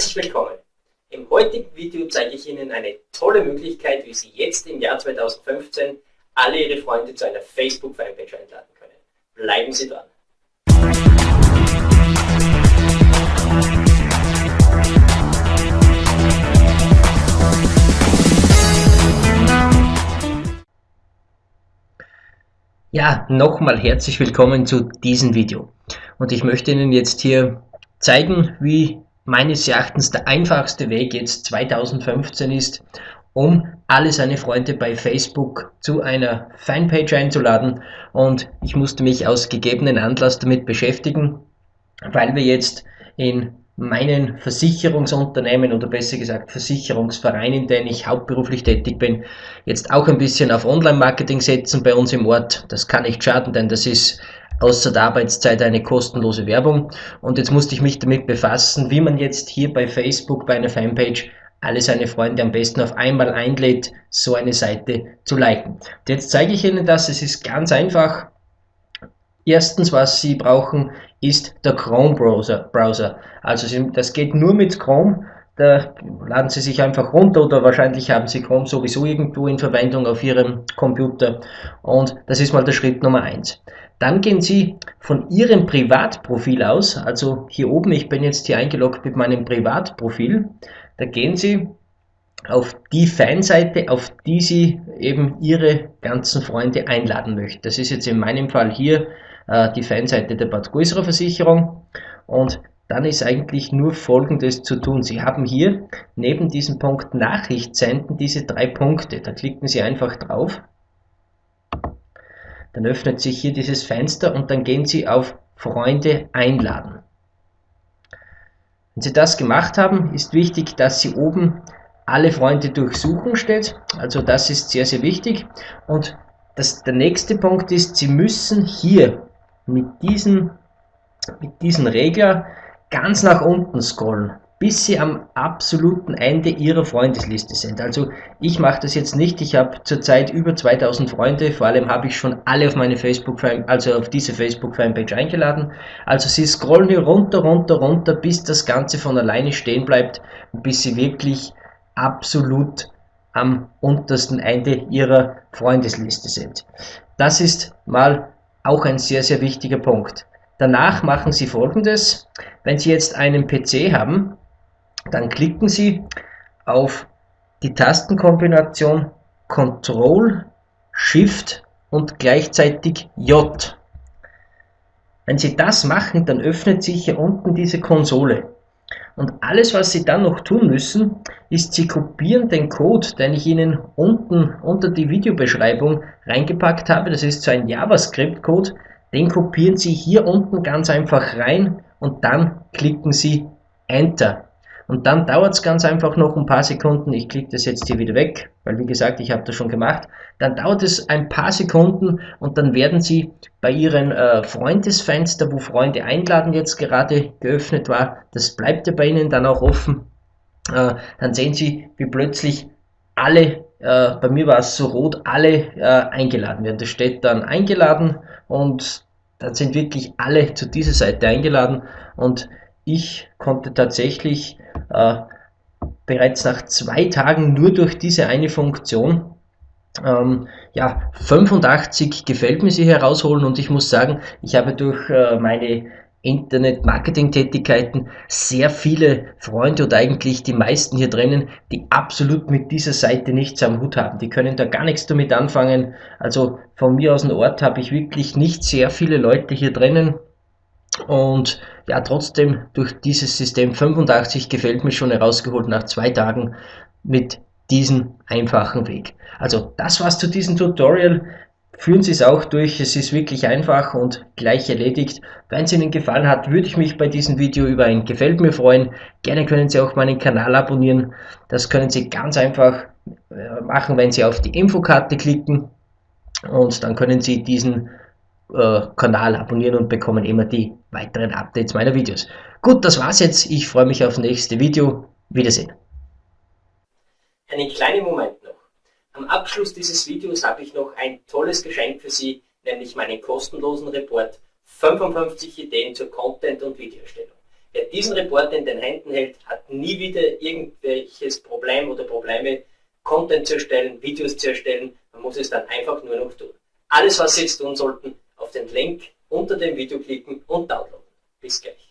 Herzlich willkommen! Im heutigen Video zeige ich Ihnen eine tolle Möglichkeit, wie Sie jetzt im Jahr 2015 alle Ihre Freunde zu einer Facebook-Fanpage einladen können. Bleiben Sie dran! Ja, nochmal herzlich willkommen zu diesem Video. Und ich möchte Ihnen jetzt hier zeigen, wie meines Erachtens der einfachste Weg jetzt 2015 ist, um alle seine Freunde bei Facebook zu einer Fanpage einzuladen. Und ich musste mich aus gegebenen Anlass damit beschäftigen, weil wir jetzt in meinen Versicherungsunternehmen oder besser gesagt Versicherungsverein, in denen ich hauptberuflich tätig bin, jetzt auch ein bisschen auf Online-Marketing setzen bei uns im Ort. Das kann nicht schaden, denn das ist außer der Arbeitszeit eine kostenlose Werbung. Und jetzt musste ich mich damit befassen, wie man jetzt hier bei Facebook bei einer Fanpage alle seine Freunde am besten auf einmal einlädt, so eine Seite zu liken. Und jetzt zeige ich Ihnen das. Es ist ganz einfach. Erstens, was Sie brauchen, ist der Chrome Browser. Browser. Also das geht nur mit Chrome. Da laden Sie sich einfach runter oder wahrscheinlich haben Sie Chrome sowieso irgendwo in Verwendung auf Ihrem Computer. Und das ist mal der Schritt Nummer eins. Dann gehen Sie von Ihrem Privatprofil aus, also hier oben, ich bin jetzt hier eingeloggt mit meinem Privatprofil, da gehen Sie auf die Fanseite, auf die Sie eben Ihre ganzen Freunde einladen möchten. Das ist jetzt in meinem Fall hier äh, die Fanseite der Bad Versicherung und dann ist eigentlich nur folgendes zu tun. Sie haben hier neben diesem Punkt Nachricht senden diese drei Punkte. Da klicken Sie einfach drauf dann öffnet sich hier dieses Fenster und dann gehen Sie auf Freunde einladen. Wenn Sie das gemacht haben, ist wichtig, dass Sie oben alle Freunde durchsuchen steht. Also das ist sehr, sehr wichtig. Und das, der nächste Punkt ist, Sie müssen hier mit diesem, mit diesem Regler ganz nach unten scrollen bis sie am absoluten Ende ihrer Freundesliste sind. Also ich mache das jetzt nicht, ich habe zurzeit über 2000 Freunde, vor allem habe ich schon alle auf meine Facebook, also auf diese Facebook Fanpage eingeladen. Also sie scrollen hier runter, runter, runter, bis das Ganze von alleine stehen bleibt und bis sie wirklich absolut am untersten Ende ihrer Freundesliste sind. Das ist mal auch ein sehr, sehr wichtiger Punkt. Danach machen Sie folgendes. Wenn Sie jetzt einen PC haben, dann klicken Sie auf die Tastenkombination Ctrl, Shift und gleichzeitig J. Wenn Sie das machen, dann öffnet sich hier unten diese Konsole. Und alles, was Sie dann noch tun müssen, ist, Sie kopieren den Code, den ich Ihnen unten unter die Videobeschreibung reingepackt habe. Das ist so ein JavaScript-Code. Den kopieren Sie hier unten ganz einfach rein und dann klicken Sie Enter. Und dann dauert es ganz einfach noch ein paar Sekunden. Ich klicke das jetzt hier wieder weg, weil wie gesagt, ich habe das schon gemacht. Dann dauert es ein paar Sekunden und dann werden Sie bei Ihren äh, Freundesfenster, wo Freunde einladen jetzt gerade geöffnet war, das bleibt ja bei Ihnen dann auch offen. Äh, dann sehen Sie, wie plötzlich alle, äh, bei mir war es so rot, alle äh, eingeladen werden. Das steht dann eingeladen und dann sind wirklich alle zu dieser Seite eingeladen und ich konnte tatsächlich äh, bereits nach zwei Tagen nur durch diese eine Funktion ähm, ja, 85 gefällt mir sie herausholen und ich muss sagen, ich habe durch äh, meine Internet-Marketing-Tätigkeiten sehr viele Freunde oder eigentlich die meisten hier drinnen, die absolut mit dieser Seite nichts am Hut haben. Die können da gar nichts damit anfangen. Also von mir aus dem Ort habe ich wirklich nicht sehr viele Leute hier drinnen, und ja, trotzdem durch dieses System 85 gefällt mir schon herausgeholt nach zwei Tagen mit diesem einfachen Weg. Also das war's zu diesem Tutorial. Führen Sie es auch durch, es ist wirklich einfach und gleich erledigt. Wenn es Ihnen gefallen hat, würde ich mich bei diesem Video über ein Gefällt mir freuen. Gerne können Sie auch meinen Kanal abonnieren. Das können Sie ganz einfach äh, machen, wenn Sie auf die Infokarte klicken und dann können Sie diesen äh, Kanal abonnieren und bekommen immer die weiteren Updates meiner Videos. Gut, das war's jetzt. Ich freue mich auf das nächste Video. Wiedersehen. Einen kleinen Moment. Am Abschluss dieses Videos habe ich noch ein tolles Geschenk für Sie, nämlich meinen kostenlosen Report 55 Ideen zur Content- und Videoerstellung. Wer diesen Report in den Händen hält, hat nie wieder irgendwelches Problem oder Probleme, Content zu erstellen, Videos zu erstellen. Man muss es dann einfach nur noch tun. Alles, was Sie jetzt tun sollten, auf den Link unter dem Video klicken und downloaden. Bis gleich.